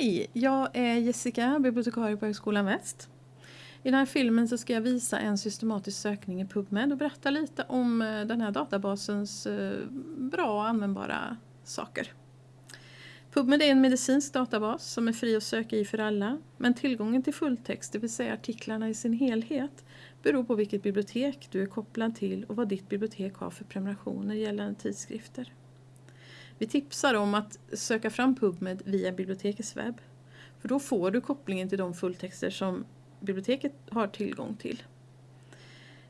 Hej, jag är Jessica, bibliotekarie på Högskolan Väst. I den här filmen så ska jag visa en systematisk sökning i PubMed och berätta lite om eh, den här databasens eh, bra och användbara saker. PubMed är en medicinsk databas som är fri att söka i för alla, men tillgången till fulltext, det vill säga artiklarna i sin helhet, beror på vilket bibliotek du är kopplad till och vad ditt bibliotek har för prenumerationer gällande tidskrifter. Vi tipsar om att söka fram PubMed via bibliotekets webb. För då får du kopplingen till de fulltexter som biblioteket har tillgång till.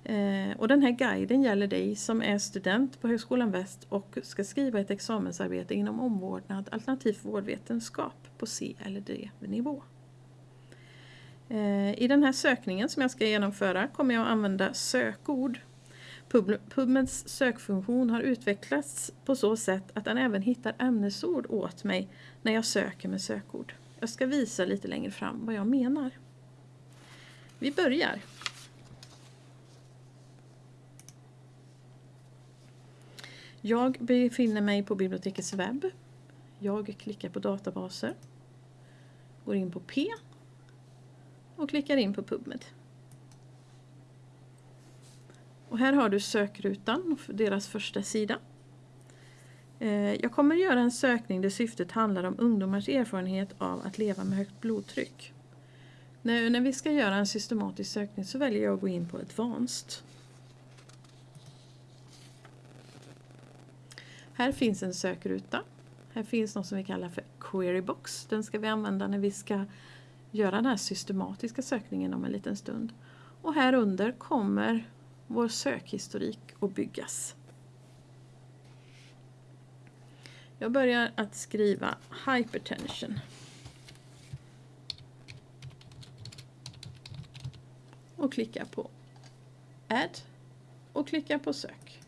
Eh, och den här guiden gäller dig som är student på Högskolan Väst och ska skriva ett examensarbete inom omvårdnad alternativt vårdvetenskap på C eller D-nivå. Eh, I den här sökningen som jag ska genomföra kommer jag att använda sökord PubMeds sökfunktion har utvecklats på så sätt att den även hittar ämnesord åt mig när jag söker med sökord. Jag ska visa lite längre fram vad jag menar. Vi börjar. Jag befinner mig på bibliotekets webb. Jag klickar på databaser. Går in på P och klickar in på PubMed. Och här har du sökrutan, deras första sida. Eh, jag kommer göra en sökning där syftet handlar om ungdomars erfarenhet av att leva med högt blodtryck. Nu När vi ska göra en systematisk sökning så väljer jag att gå in på Advanced. Här finns en sökruta. Här finns något som vi kallar för Querybox. Den ska vi använda när vi ska göra den här systematiska sökningen om en liten stund. Och här under kommer vår sökhistorik att byggas. Jag börjar att skriva hypertension. Och klickar på add och klickar på sök.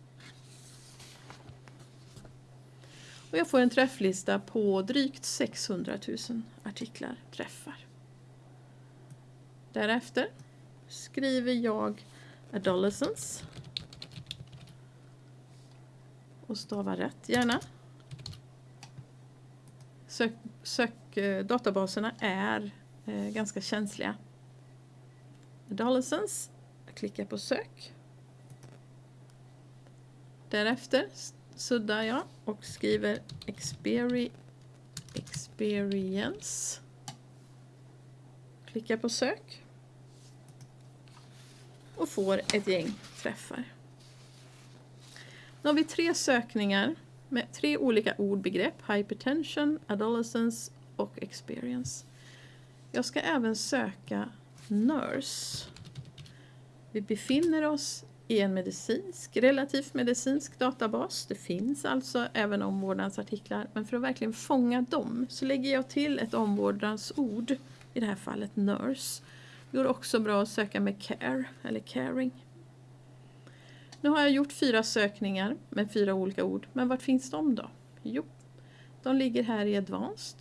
Och jag får en träfflista på drygt 600 000 artiklar träffar. Därefter skriver jag Adolescence. Och stava rätt gärna. Sök, sök, eh, databaserna är eh, ganska känsliga. Adolescence. Jag klickar på sök. Därefter suddar jag och skriver experi experience. Klickar på sök och får ett gäng träffar. Nu har vi tre sökningar med tre olika ordbegrepp. Hypertension, adolescence och experience. Jag ska även söka nurse. Vi befinner oss i en medicinsk, relativt medicinsk databas. Det finns alltså även omvårdnadsartiklar. Men för att verkligen fånga dem så lägger jag till ett omvårdnadsord, i det här fallet nurse. Det går också bra att söka med care eller caring. Nu har jag gjort fyra sökningar med fyra olika ord. Men vart finns de då? Jo, de ligger här i Advanced.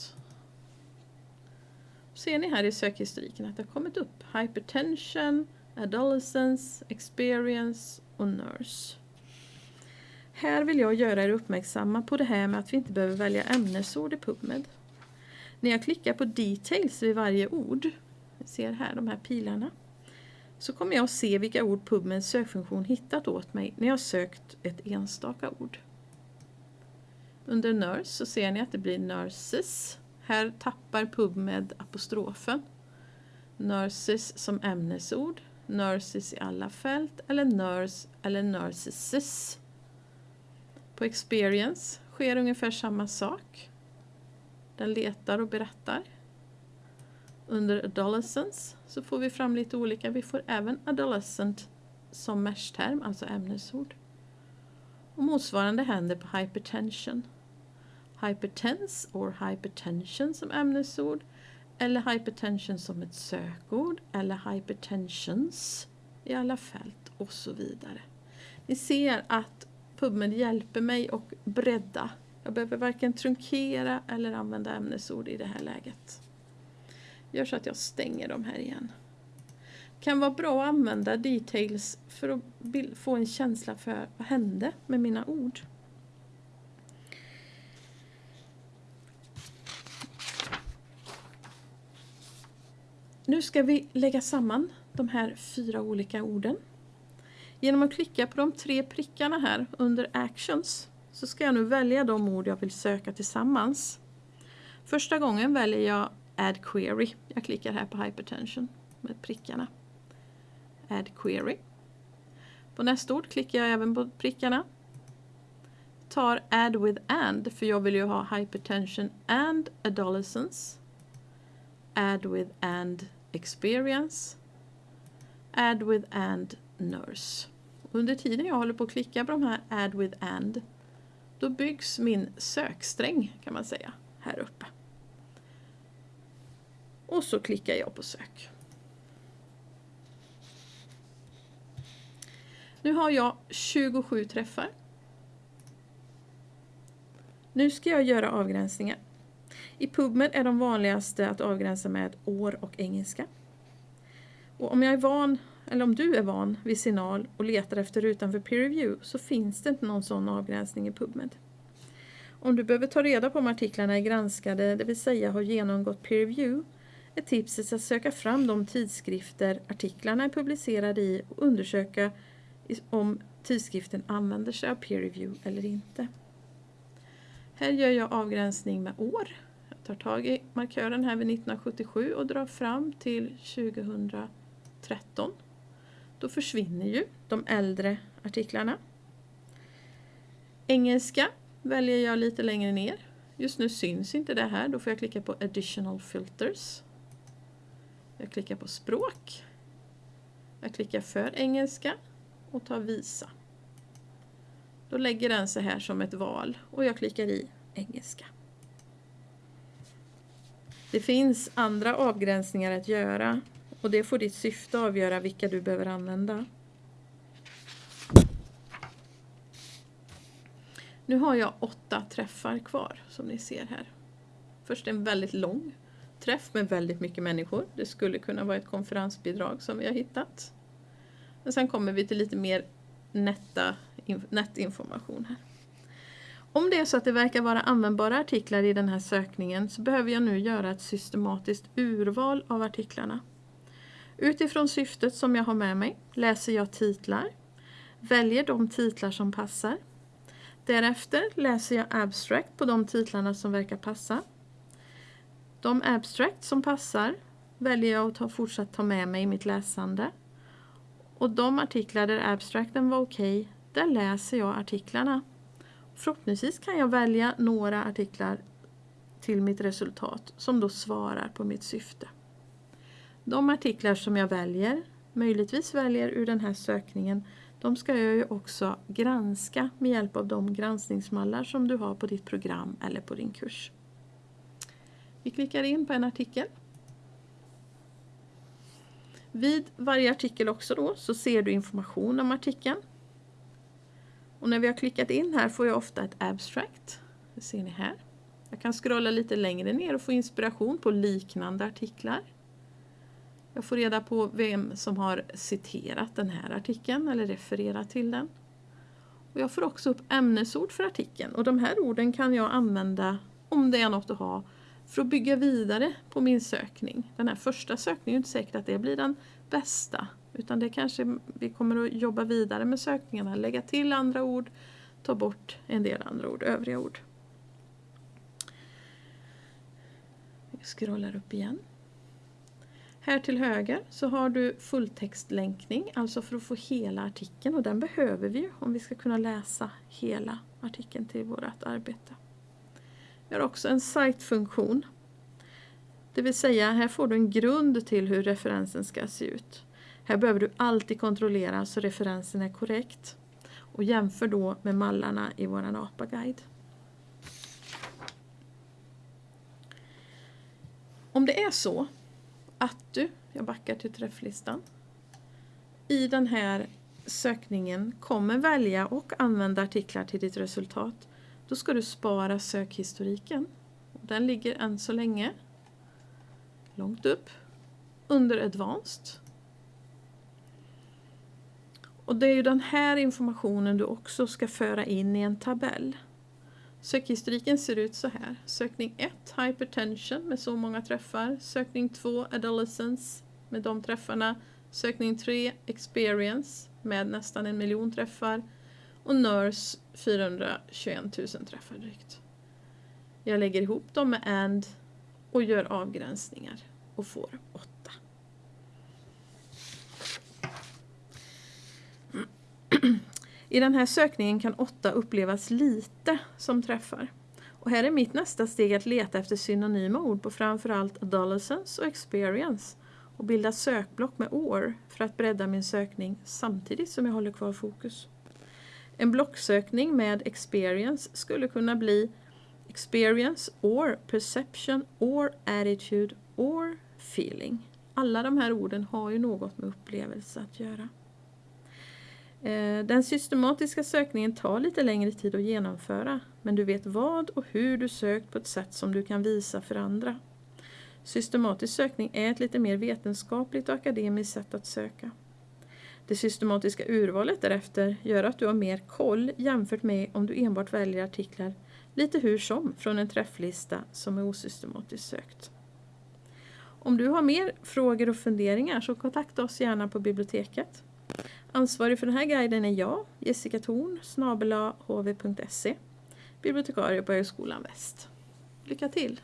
Ser ni här i sökhistoriken att det har kommit upp Hypertension, Adolescence, Experience och Nurse. Här vill jag göra er uppmärksamma på det här med att vi inte behöver välja ämnesord i PubMed. När jag klickar på Details vid varje ord ser här de här pilarna så kommer jag att se vilka ord PubMeds sökfunktion hittat åt mig när jag sökt ett enstaka ord. Under Nurse så ser ni att det blir Nurses. Här tappar PubMed apostrofen. Nurses som ämnesord, Nurses i alla fält eller Nurse eller Nurses. På Experience sker ungefär samma sak. Den letar och berättar. Under adolescence så får vi fram lite olika. Vi får även adolescent som mesh-term, alltså ämnesord. Och motsvarande händer på hypertension. Hypertense or hypertension som ämnesord eller hypertension som ett sökord eller hypertensions i alla fält och så vidare. Ni ser att PubMed hjälper mig att bredda. Jag behöver varken trunkera eller använda ämnesord i det här läget gör så att jag stänger dem här igen. Kan vara bra att använda details för att få en känsla för vad hände med mina ord. Nu ska vi lägga samman de här fyra olika orden. Genom att klicka på de tre prickarna här under Actions så ska jag nu välja de ord jag vill söka tillsammans. Första gången väljer jag Add Query. Jag klickar här på Hypertension med prickarna. Add Query. På nästa ord klickar jag även på prickarna. Tar Add with and för jag vill ju ha Hypertension and Adolescence. Add with and Experience. Add with and Nurse. Under tiden jag håller på att klicka på de här Add with and då byggs min söksträng kan man säga här uppe. Och så klickar jag på sök. Nu har jag 27 träffar. Nu ska jag göra avgränsningar. I PubMed är de vanligaste att avgränsa med år och engelska. Och om jag är van, eller om du är van vid signal och letar efter rutan för peer review så finns det inte någon sån avgränsning i PubMed. Om du behöver ta reda på om artiklarna är granskade, det vill säga har genomgått peer review, är tipset att söka fram de tidskrifter artiklarna är publicerade i och undersöka om tidskriften använder sig av peer review eller inte. Här gör jag avgränsning med år. Jag tar tag i markören här vid 1977 och drar fram till 2013. Då försvinner ju de äldre artiklarna. Engelska väljer jag lite längre ner. Just nu syns inte det här, då får jag klicka på Additional Filters. Jag klickar på språk. Jag klickar för engelska och tar visa. Då lägger den sig här som ett val och jag klickar i engelska. Det finns andra avgränsningar att göra och det får ditt syfte avgöra vilka du behöver använda. Nu har jag åtta träffar kvar som ni ser här. Först en väldigt lång träff med väldigt mycket människor. Det skulle kunna vara ett konferensbidrag som vi har hittat. Men sen kommer vi till lite mer nätinformation här. Om det är så att det verkar vara användbara artiklar i den här sökningen så behöver jag nu göra ett systematiskt urval av artiklarna. Utifrån syftet som jag har med mig läser jag titlar, väljer de titlar som passar. Därefter läser jag abstract på de titlarna som verkar passa. De abstract som passar väljer jag att ta, fortsatt ta med mig i mitt läsande. Och de artiklar där abstracten var okej, okay, där läser jag artiklarna. Förhoppningsvis kan jag välja några artiklar till mitt resultat som då svarar på mitt syfte. De artiklar som jag väljer, möjligtvis väljer ur den här sökningen, de ska jag ju också granska med hjälp av de granskningsmallar som du har på ditt program eller på din kurs. Vi klickar in på en artikel. Vid varje artikel också då så ser du information om artikeln. Och när vi har klickat in här får jag ofta ett abstract. Det ser ni här. Jag kan scrolla lite längre ner och få inspiration på liknande artiklar. Jag får reda på vem som har citerat den här artikeln eller refererat till den. Och jag får också upp ämnesord för artikeln och de här orden kan jag använda om det är något att ha för att bygga vidare på min sökning. Den här första sökningen är inte säkert att det blir den bästa utan det kanske vi kommer att jobba vidare med sökningarna, lägga till andra ord, ta bort en del andra ord, övriga ord. Jag scrollar upp igen. Här till höger så har du fulltextlänkning, alltså för att få hela artikeln och den behöver vi ju om vi ska kunna läsa hela artikeln till vårt arbete. Vi har också en site-funktion. Det vill säga, här får du en grund till hur referensen ska se ut. Här behöver du alltid kontrollera så referensen är korrekt och jämför då med mallarna i vår APA-guide. Om det är så att du, jag backar till träfflistan, i den här sökningen kommer välja och använda artiklar till ditt resultat då ska du spara sökhistoriken. Den ligger än så länge långt upp under Advanced. Och det är ju den här informationen du också ska föra in i en tabell. Sökhistoriken ser ut så här. Sökning 1 Hypertension med så många träffar. Sökning 2 Adolescence med de träffarna. Sökning 3 Experience med nästan en miljon träffar. Och NURS 421 000 träffar drygt. Jag lägger ihop dem med AND och gör avgränsningar och får 8. I den här sökningen kan 8 upplevas lite som träffar. Och här är mitt nästa steg att leta efter synonyma ord på framförallt adolescence och experience och bilda sökblock med år för att bredda min sökning samtidigt som jag håller kvar fokus. En blocksökning med experience skulle kunna bli experience or perception or attitude or feeling. Alla de här orden har ju något med upplevelse att göra. Eh, den systematiska sökningen tar lite längre tid att genomföra men du vet vad och hur du sökt på ett sätt som du kan visa för andra. Systematisk sökning är ett lite mer vetenskapligt och akademiskt sätt att söka. Det systematiska urvalet därefter gör att du har mer koll jämfört med om du enbart väljer artiklar lite hur som från en träfflista som är osystematiskt sökt. Om du har mer frågor och funderingar så kontakta oss gärna på biblioteket. Ansvarig för den här guiden är jag, Jessica Thorn, snabelahv.se, bibliotekarie på Högskolan Väst. Lycka till!